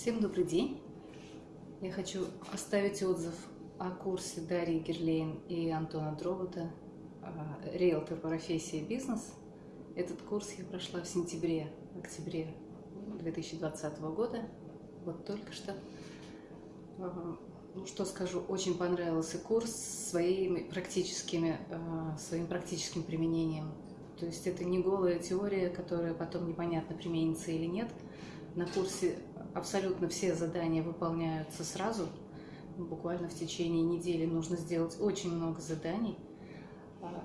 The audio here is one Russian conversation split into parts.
Всем добрый день! Я хочу оставить отзыв о курсе Дарьи Герлейн и Антона Дробота «Риэлтор по профессии бизнес». Этот курс я прошла в сентябре, октябре 2020 года, вот только что. Ну, что скажу, очень понравился курс своими практическими, своим практическим применением. То есть это не голая теория, которая потом непонятно применится или нет. На курсе абсолютно все задания выполняются сразу. Буквально в течение недели нужно сделать очень много заданий. А,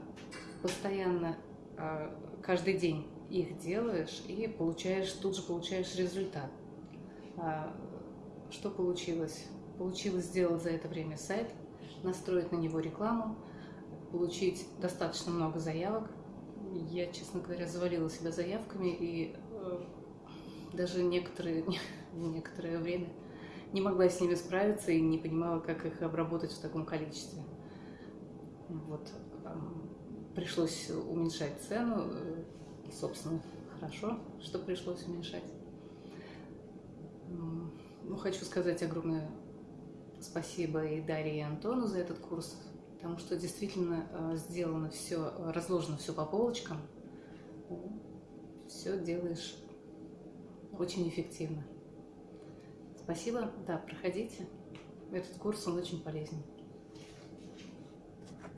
постоянно, а, каждый день их делаешь и получаешь, тут же получаешь результат. А, что получилось? Получилось сделать за это время сайт, настроить на него рекламу, получить достаточно много заявок. Я, честно говоря, завалила себя заявками и э, даже некоторые, некоторое время не могла с ними справиться и не понимала, как их обработать в таком количестве. Вот. Пришлось уменьшать цену, э, собственно, хорошо, что пришлось уменьшать. Ну, хочу сказать огромное спасибо и Дарье, и Антону за этот курс, потому что действительно э, сделано все, разложено все по полочкам. Все делаешь очень эффективно. Спасибо, да, проходите. Этот курс, он очень полезен.